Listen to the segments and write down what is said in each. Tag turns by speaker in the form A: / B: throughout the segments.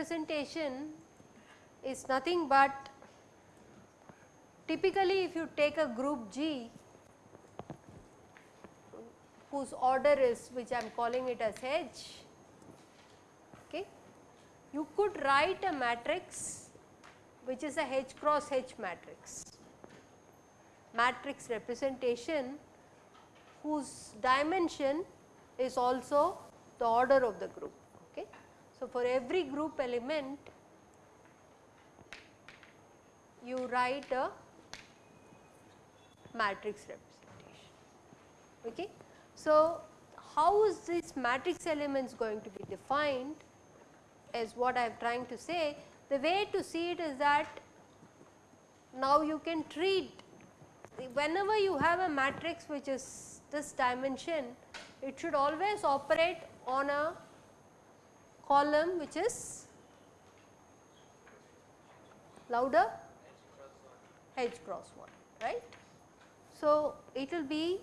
A: representation is nothing but typically if you take a group G whose order is which I am calling it as H, could write a matrix which is a H cross H matrix, matrix representation whose dimension is also the order of the group. Okay. So, for every group element you write a matrix representation. Okay. So, how is this matrix elements going to be defined is what I am trying to say. The way to see it is that now you can treat whenever you have a matrix which is this dimension, it should always operate on a column which is louder h cross 1 right. So, it will be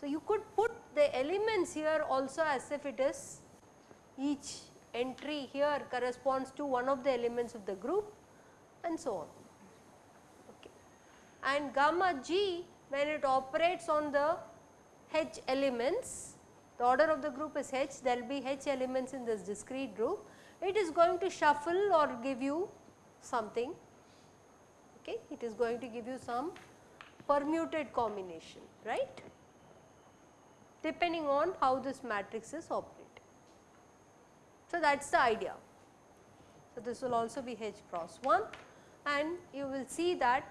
A: so you could put the elements here also as if it is each entry here corresponds to one of the elements of the group and so on. Okay. And gamma g when it operates on the h elements the order of the group is h there will be h elements in this discrete group it is going to shuffle or give you something okay it is going to give you some permuted combination right depending on how this matrix is operating. So, that is the idea. So, this will also be H cross 1 and you will see that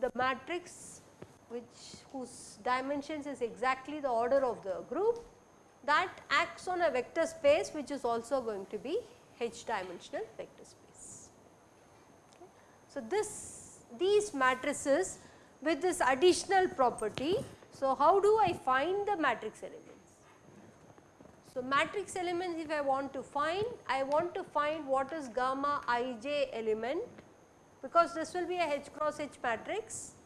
A: the matrix which whose dimensions is exactly the order of the group that acts on a vector space which is also going to be H dimensional vector space. Okay. So, this these matrices with this additional property so, how do I find the matrix elements? So, matrix elements if I want to find, I want to find what is gamma ij element because this will be a H cross H matrix.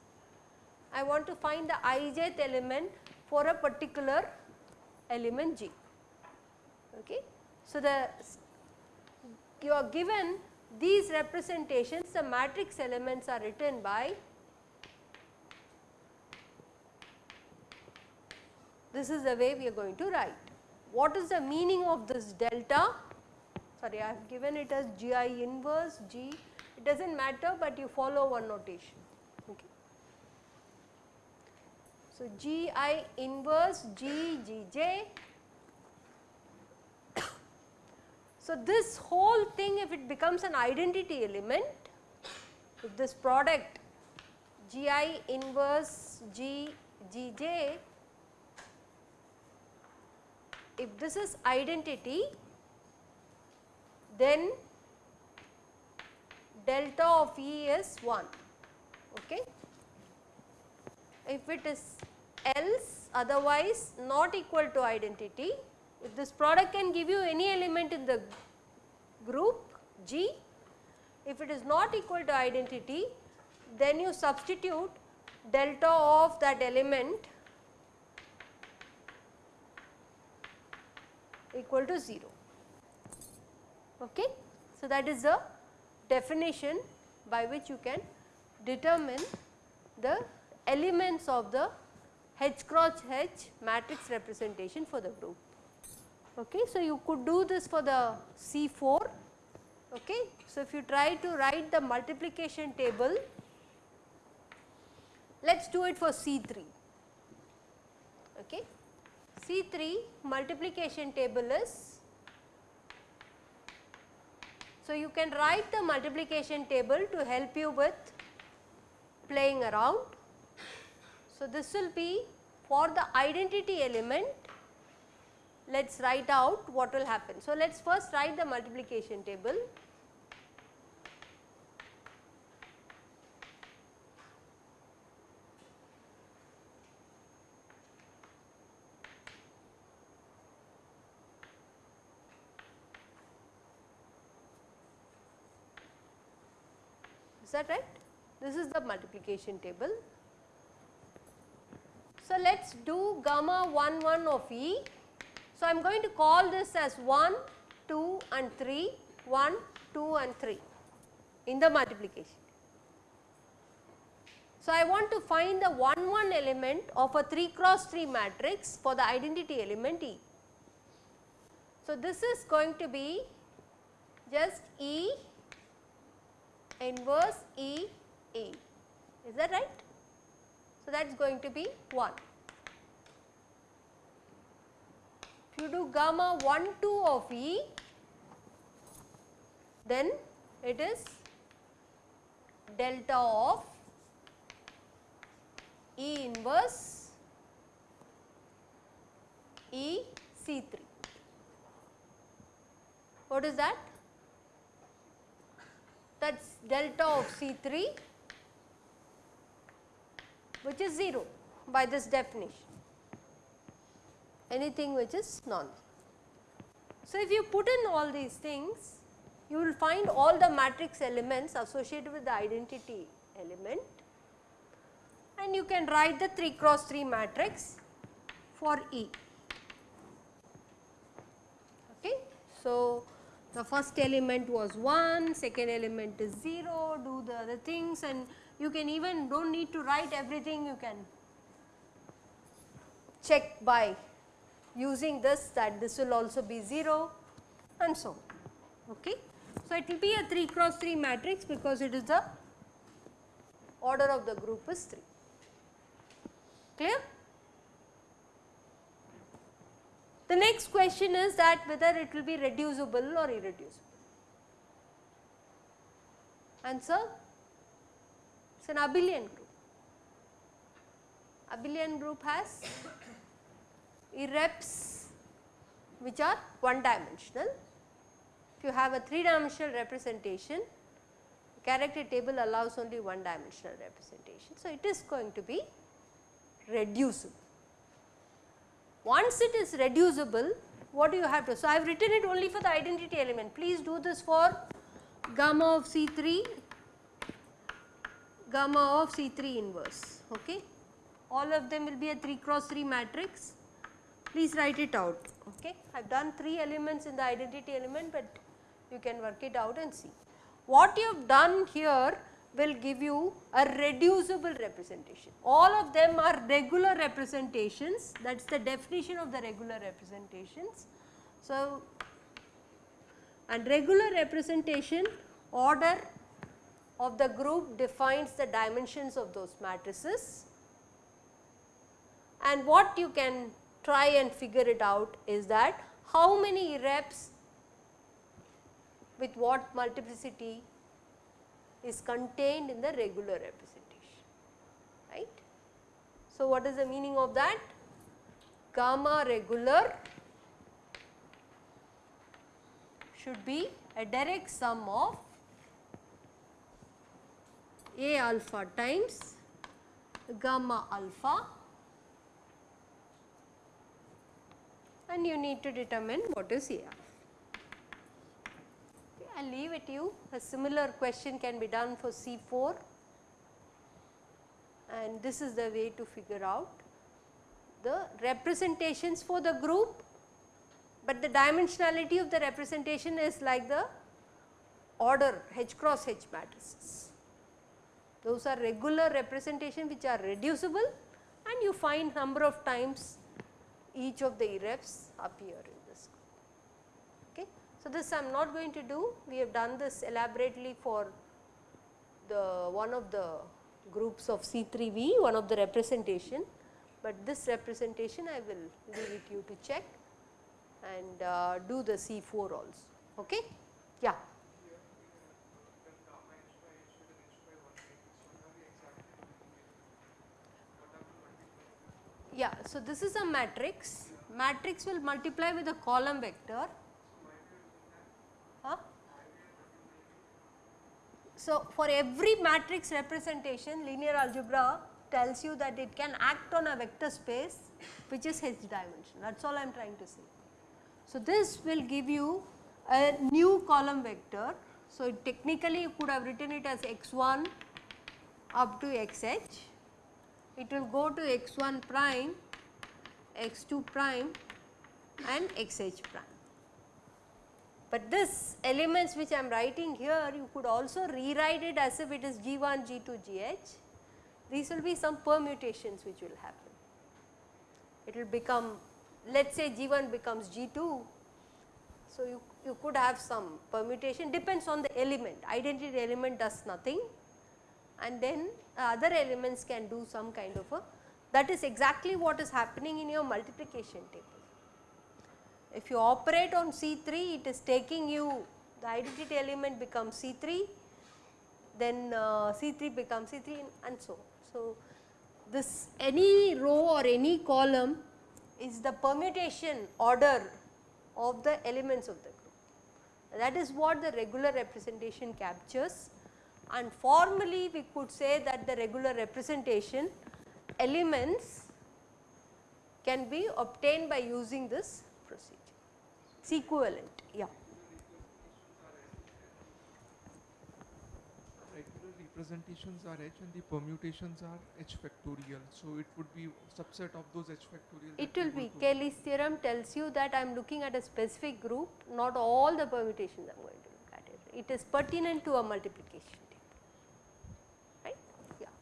A: I want to find the ijth element for a particular element G. Okay. So, the you are given these representations the matrix elements are written by this is the way we are going to write. What is the meaning of this delta? Sorry, I have given it as GI inverse G, it does not matter, but you follow one notation. Okay. So, GI inverse G G J. so, this whole thing if it becomes an identity element, if this product GI inverse G G J if this is identity then delta of E is 1 okay. If it is else otherwise not equal to identity if this product can give you any element in the group G if it is not equal to identity then you substitute delta of that element equal to 0. Okay. So, that is the definition by which you can determine the elements of the H cross H matrix representation for the group. Okay. So, you could do this for the C4. Okay. So, if you try to write the multiplication table, let us do it for C3. Okay. C3 multiplication table is, so you can write the multiplication table to help you with playing around. So, this will be for the identity element let us write out what will happen. So, let us first write the multiplication table. That right? This is the multiplication table. So, let us do gamma 1 1 of E. So, I am going to call this as 1, 2 and 3, 1, 2 and 3 in the multiplication. So, I want to find the 1 1 element of a 3 cross 3 matrix for the identity element E. So, this is going to be just E inverse E E is that right? So, that is going to be 1. If you do gamma 1 2 of E then it is delta of E inverse E C 3. What is that? That is delta of C 3 which is 0 by this definition anything which is non. So, if you put in all these things you will find all the matrix elements associated with the identity element and you can write the 3 cross 3 matrix for E. Okay. So, the first element was 1, second element is 0, do the other things and you can even do not need to write everything you can check by using this that this will also be 0 and so on. Okay. So, it will be a 3 cross 3 matrix because it is the order of the group is 3. Clear? The next question is that whether it will be reducible or irreducible. Answer? It is an abelian group. Abelian group has irreps which are one dimensional. If you have a 3 dimensional representation, character table allows only one dimensional representation. So, it is going to be reducible. Once it is reducible, what do you have to? So, I have written it only for the identity element. Please do this for gamma of C 3, gamma of C 3 inverse. Okay. All of them will be a 3 cross 3 matrix. Please write it out. Okay. I have done 3 elements in the identity element, but you can work it out and see. What you have done here will give you a reducible representation. All of them are regular representations that is the definition of the regular representations. So, and regular representation order of the group defines the dimensions of those matrices and what you can try and figure it out is that how many reps with what multiplicity is contained in the regular representation, right. So, what is the meaning of that? Gamma regular should be a direct sum of A alpha times gamma alpha and you need to determine what is A alpha. I will leave it you. A similar question can be done for C4 and this is the way to figure out the representations for the group, but the dimensionality of the representation is like the order H cross H matrices. Those are regular representation which are reducible and you find number of times each of the irreps appear so, this I am not going to do, we have done this elaborately for the one of the groups of C3V, one of the representation, but this representation I will leave it you to check and uh, do the C4 also. Okay? Yeah. Yeah, so this is a matrix, matrix will multiply with a column vector So, for every matrix representation linear algebra tells you that it can act on a vector space which is h dimension that is all I am trying to say. So, this will give you a new column vector. So, technically you could have written it as x1 up to xh, it will go to x1 prime, x2 prime and xh prime. But this elements which I am writing here you could also rewrite it as if it is G1, G2, Gh. These will be some permutations which will happen. It will become let us say G1 becomes G2. So, you, you could have some permutation depends on the element identity element does nothing and then uh, other elements can do some kind of a that is exactly what is happening in your multiplication table. If you operate on C3 it is taking you the identity element becomes C3 then uh, C3 becomes C3 and so on. So, this any row or any column is the permutation order of the elements of the group. That is what the regular representation captures and formally we could say that the regular representation elements can be obtained by using this procedure. It's equivalent, yeah.
B: Regular representations are h and the permutations are h factorial. So, it would be subset of those h factorial.
A: It will be Cayley's theorem tells you that I am looking at a specific group not all the permutations I am going to look at it. It is pertinent to a multiplication table right yeah.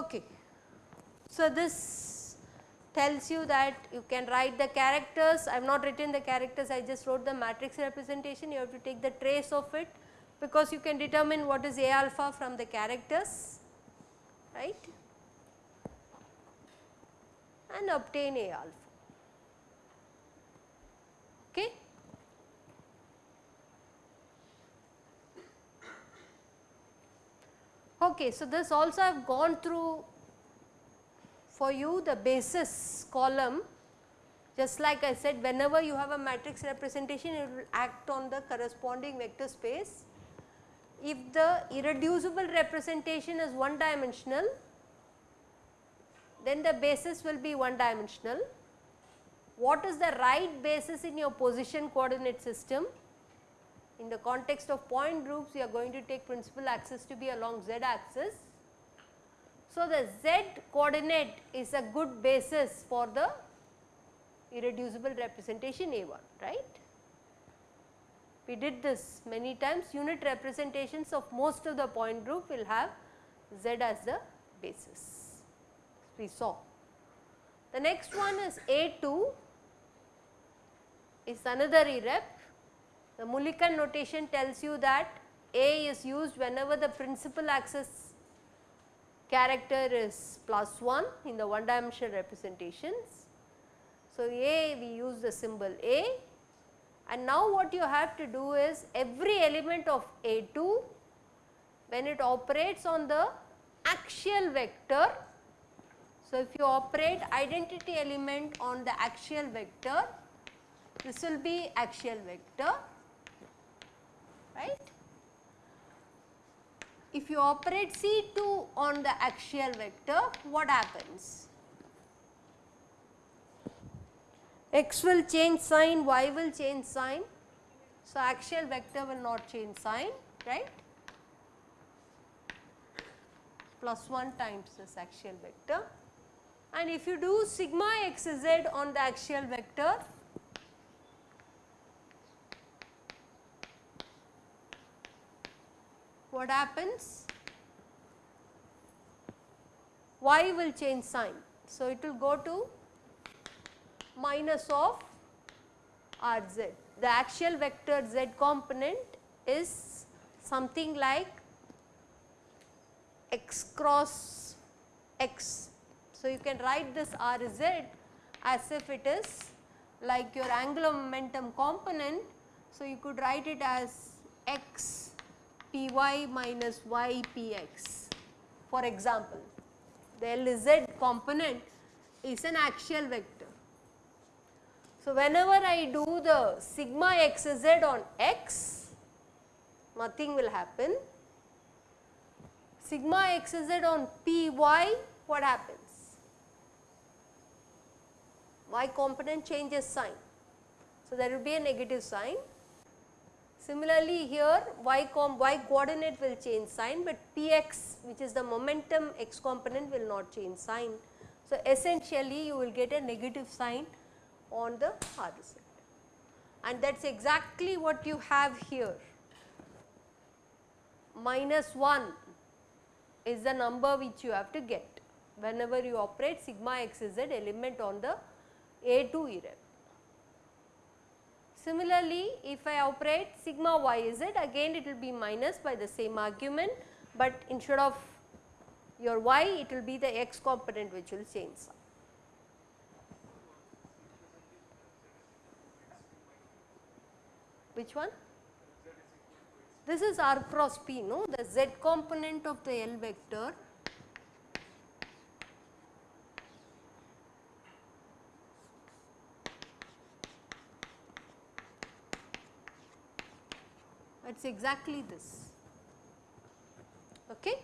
A: Okay. So, this tells you that you can write the characters, I have not written the characters, I just wrote the matrix representation, you have to take the trace of it because you can determine what is A alpha from the characters, right, and obtain A alpha. Okay. Okay, so this also I have gone through for you the basis column just like I said whenever you have a matrix representation it will act on the corresponding vector space. If the irreducible representation is one dimensional then the basis will be one dimensional. What is the right basis in your position coordinate system? In the context of point groups you are going to take principal axis to be along z axis. So, the z coordinate is a good basis for the irreducible representation A1 right. We did this many times unit representations of most of the point group will have z as the basis we saw. The next one is A2 is another irrep the Mulliken notation tells you that A is used whenever the principal axis character is plus 1 in the one dimensional representations. So, A we use the symbol A and now what you have to do is every element of A2 when it operates on the axial vector. So, if you operate identity element on the axial vector this will be axial vector right. If you operate C2 on the axial vector, what happens? X will change sign, Y will change sign. So, axial vector will not change sign, right? Plus 1 times this axial vector. And if you do sigma xz on the axial vector, what happens? Y will change sign. So, it will go to minus of Rz. The axial vector z component is something like x cross x. So, you can write this Rz as if it is like your angular momentum component. So, you could write it as x py minus y px for example. The Lz component is an axial vector. So, whenever I do the sigma xz on x, nothing will happen. Sigma xz on py, what happens? Y component changes sign. So, there will be a negative sign Similarly, here y, com y coordinate will change sign, but px which is the momentum x component will not change sign. So, essentially you will get a negative sign on the horizon and that is exactly what you have here minus 1 is the number which you have to get whenever you operate sigma x is z element on the A2 irrep. Similarly, if I operate sigma y z again it will be minus by the same argument, but instead of your y it will be the x component which will change. Which one? This is r cross p, no? The z component of the L vector it is exactly this. Okay.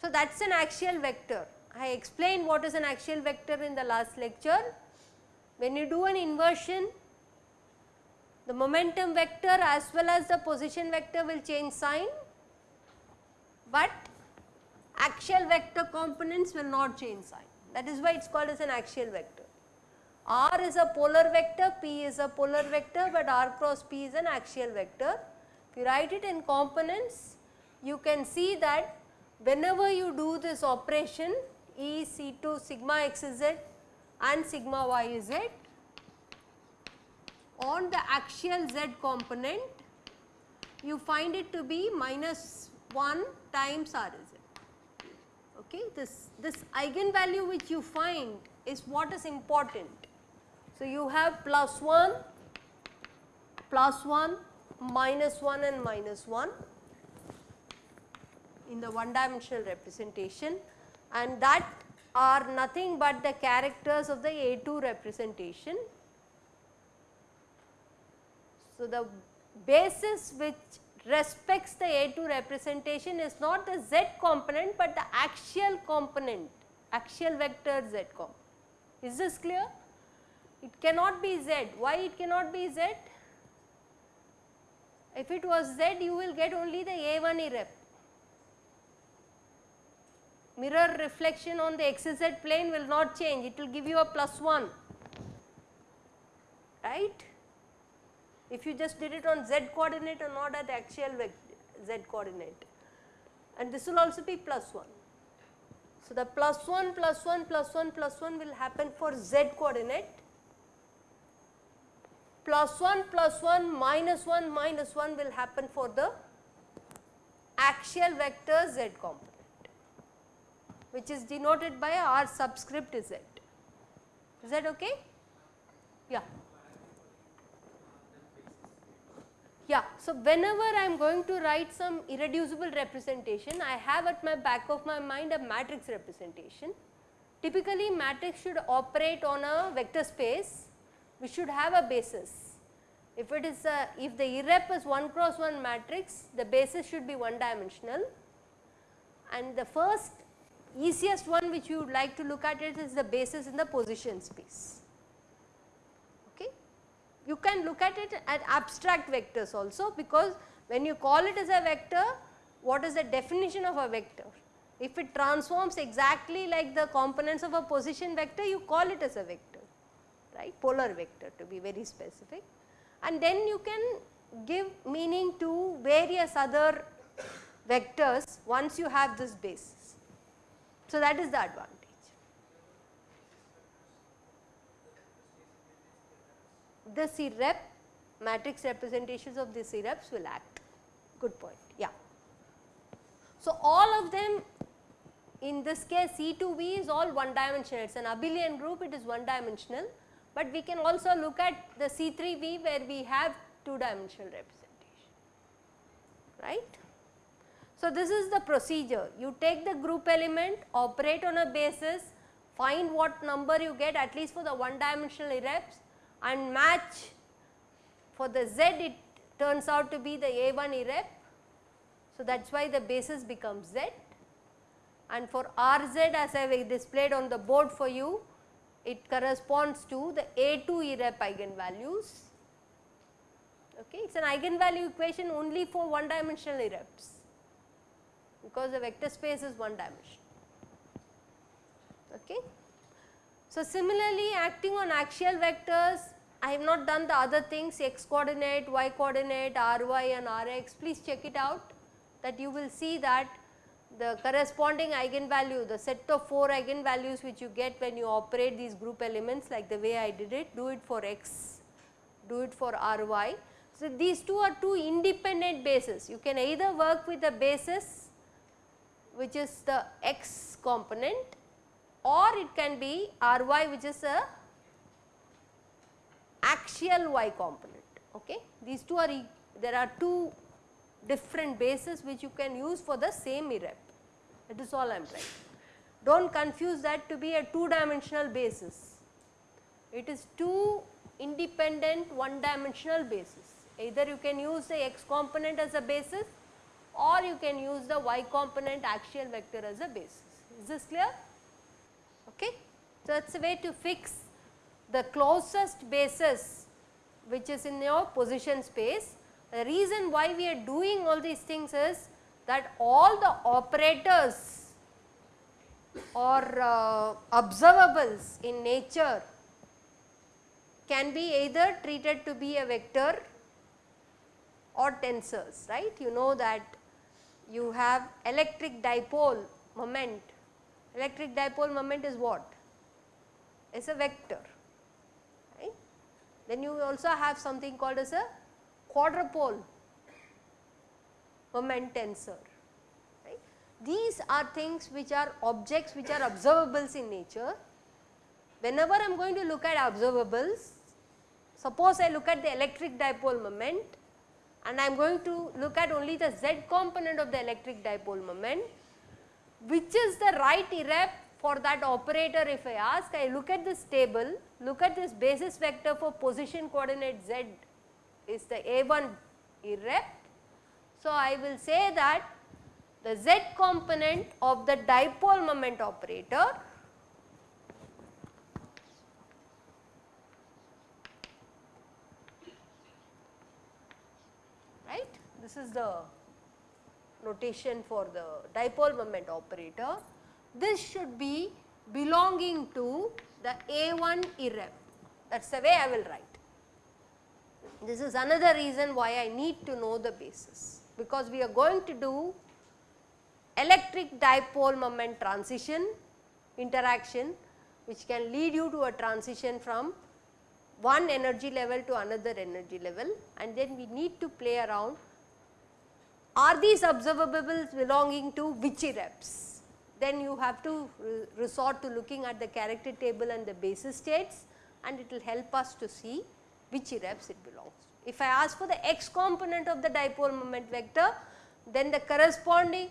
A: So, that is an axial vector. I explained what is an axial vector in the last lecture. When you do an inversion, the momentum vector as well as the position vector will change sign, but axial vector components will not change sign. That is why it is called as an axial vector. R is a polar vector, P is a polar vector, but R cross P is an axial vector. If you write it in components, you can see that whenever you do this operation E C2 sigma x is z and sigma y is z on the axial z component, you find it to be minus 1 times R z. Okay. This, this eigenvalue which you find is what is important. So, you have plus 1, plus 1, minus 1 and minus 1 in the one dimensional representation and that are nothing but the characters of the A2 representation. So, the basis which respects the A2 representation is not the z component, but the axial component, axial vector z component. Is this clear? It cannot be z. Why it cannot be z? If it was z, you will get only the A1 irrep. Mirror reflection on the xz plane will not change, it will give you a plus 1, right. If you just did it on z coordinate or not at axial z coordinate and this will also be plus 1. So, the plus 1 plus 1 plus 1 plus 1 will happen for z coordinate plus 1 plus 1 minus 1 minus 1 will happen for the axial vector z component which is denoted by r subscript z. Is that okay? Yeah. Yeah. So, whenever I am going to write some irreducible representation, I have at my back of my mind a matrix representation. Typically matrix should operate on a vector space we should have a basis. If it is a, if the irrep is 1 cross 1 matrix, the basis should be one dimensional and the first easiest one which you would like to look at it is the basis in the position space. Okay. You can look at it at abstract vectors also because when you call it as a vector, what is the definition of a vector? If it transforms exactly like the components of a position vector, you call it as a vector right? Polar vector to be very specific. And then you can give meaning to various other vectors once you have this basis. So, that is the advantage. The irrep matrix representations of these irreps will act. Good point. Yeah. So, all of them in this case C2V is all one dimensional. It is an abelian group. It is one dimensional but we can also look at the C3V where we have two dimensional representation, right. So, this is the procedure you take the group element operate on a basis find what number you get at least for the one dimensional irreps and match for the z it turns out to be the A1 irrep. So, that is why the basis becomes z and for Rz as I have displayed on the board for you it corresponds to the A2 irrep eigenvalues Okay. It is an eigenvalue equation only for one dimensional irreps because the vector space is one dimension. Okay. So, similarly acting on axial vectors I have not done the other things x coordinate, y coordinate, ry and rx please check it out that you will see that the corresponding eigenvalue the set of 4 eigenvalues which you get when you operate these group elements like the way I did it do it for x, do it for ry. So, these two are two independent bases you can either work with the basis which is the x component or it can be ry which is a axial y component. Okay. These two are there are two different bases which you can use for the same irrep that is all I am trying. Do not confuse that to be a two dimensional basis. It is two independent one dimensional basis. Either you can use the x component as a basis or you can use the y component axial vector as a basis. Is this clear? Okay. So, that is a way to fix the closest basis which is in your position space. The reason why we are doing all these things is that all the operators or uh, observables in nature can be either treated to be a vector or tensors right. You know that you have electric dipole moment, electric dipole moment is what? Is a vector right. Then you also have something called as a quadrupole moment tensor. Right. These are things which are objects which are observables in nature. Whenever I am going to look at observables, suppose I look at the electric dipole moment and I am going to look at only the z component of the electric dipole moment, which is the right irrep for that operator if I ask, I look at this table, look at this basis vector for position coordinate z is the A1 irrep so, I will say that the z component of the dipole moment operator right this is the notation for the dipole moment operator. This should be belonging to the A1 irrep that is the way I will write. This is another reason why I need to know the basis because we are going to do electric dipole moment transition interaction which can lead you to a transition from one energy level to another energy level. And then we need to play around are these observables belonging to which irreps then you have to resort to looking at the character table and the basis states and it will help us to see which irreps it belongs if I ask for the x component of the dipole moment vector, then the corresponding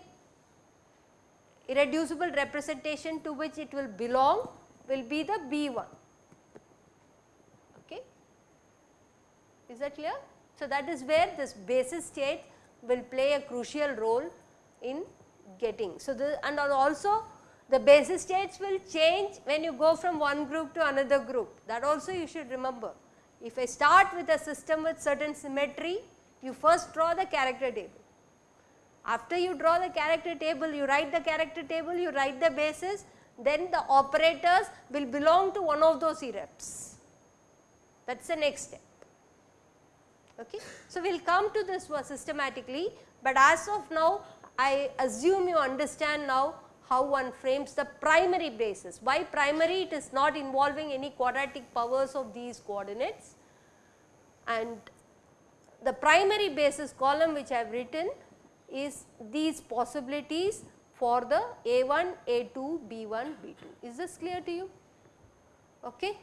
A: irreducible representation to which it will belong will be the B1. Okay. Is that clear? So, that is where this basis state will play a crucial role in getting. So, the and also the basis states will change when you go from one group to another group that also you should remember. If I start with a system with certain symmetry, you first draw the character table. After you draw the character table, you write the character table, you write the basis, then the operators will belong to one of those irreps. That is the next step. Okay. So, we will come to this systematically, but as of now I assume you understand now how one frames the primary basis. Why primary? It is not involving any quadratic powers of these coordinates and the primary basis column which I have written is these possibilities for the A1, A2, B1, B2. Is this clear to you? Okay.